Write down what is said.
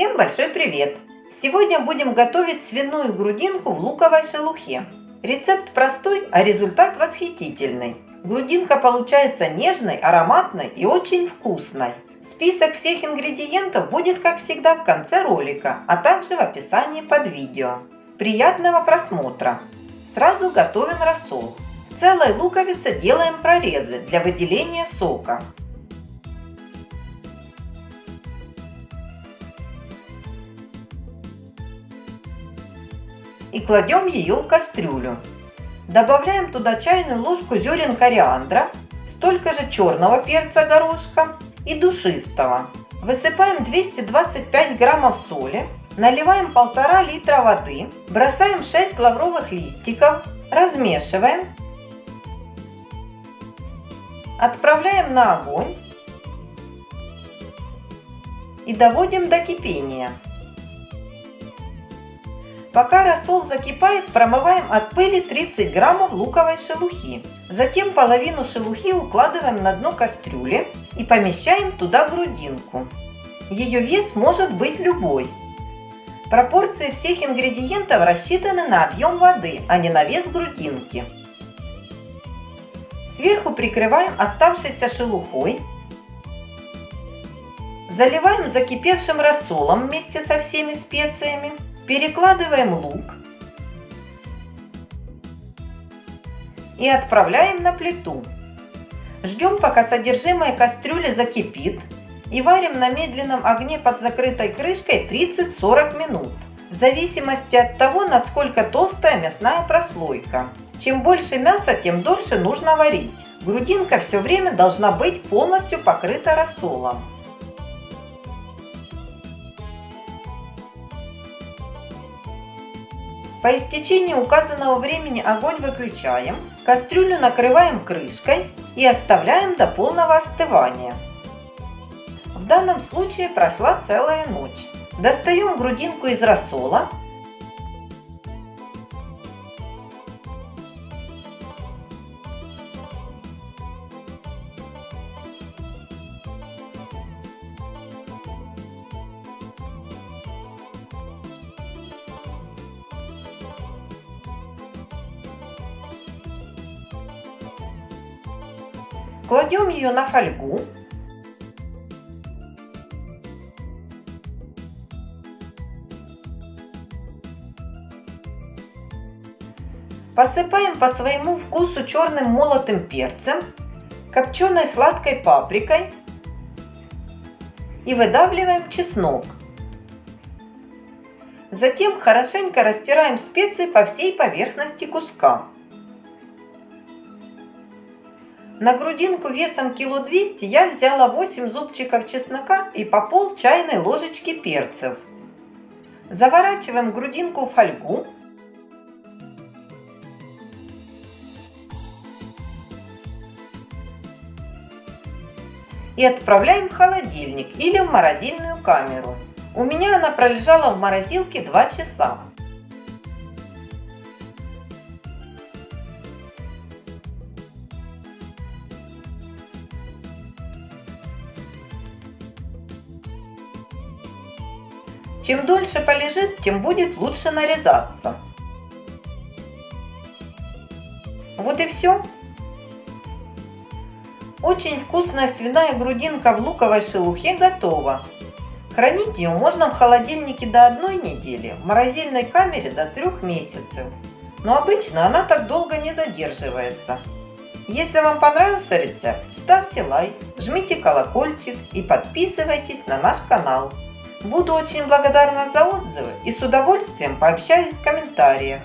Всем большой привет! Сегодня будем готовить свиную грудинку в луковой шелухе. Рецепт простой, а результат восхитительный. Грудинка получается нежной, ароматной и очень вкусной. Список всех ингредиентов будет, как всегда, в конце ролика, а также в описании под видео. Приятного просмотра! Сразу готовим рассол. В целой луковице делаем прорезы для выделения сока. И кладем ее в кастрюлю. Добавляем туда чайную ложку зерен кориандра, столько же черного перца горошка и душистого. Высыпаем 225 граммов соли, наливаем полтора литра воды, бросаем 6 лавровых листиков, размешиваем, отправляем на огонь и доводим до кипения. Пока рассол закипает, промываем от пыли 30 граммов луковой шелухи. Затем половину шелухи укладываем на дно кастрюли и помещаем туда грудинку. Ее вес может быть любой. Пропорции всех ингредиентов рассчитаны на объем воды, а не на вес грудинки. Сверху прикрываем оставшейся шелухой. Заливаем закипевшим рассолом вместе со всеми специями. Перекладываем лук и отправляем на плиту. Ждем, пока содержимое кастрюли закипит и варим на медленном огне под закрытой крышкой 30-40 минут. В зависимости от того, насколько толстая мясная прослойка. Чем больше мяса, тем дольше нужно варить. Грудинка все время должна быть полностью покрыта рассолом. По истечении указанного времени огонь выключаем, кастрюлю накрываем крышкой и оставляем до полного остывания. В данном случае прошла целая ночь. Достаем грудинку из рассола Кладем ее на фольгу. Посыпаем по своему вкусу черным молотым перцем, копченой сладкой паприкой и выдавливаем чеснок. Затем хорошенько растираем специи по всей поверхности куска. На грудинку весом кило 200 я взяла 8 зубчиков чеснока и по пол чайной ложечки перцев. Заворачиваем грудинку в фольгу. И отправляем в холодильник или в морозильную камеру. У меня она пролежала в морозилке 2 часа. Чем дольше полежит, тем будет лучше нарезаться. Вот и все. Очень вкусная свиная грудинка в луковой шелухе готова. Хранить ее можно в холодильнике до одной недели, в морозильной камере до трех месяцев. Но обычно она так долго не задерживается. Если вам понравился рецепт, ставьте лайк, жмите колокольчик и подписывайтесь на наш канал. Буду очень благодарна за отзывы и с удовольствием пообщаюсь в комментариях.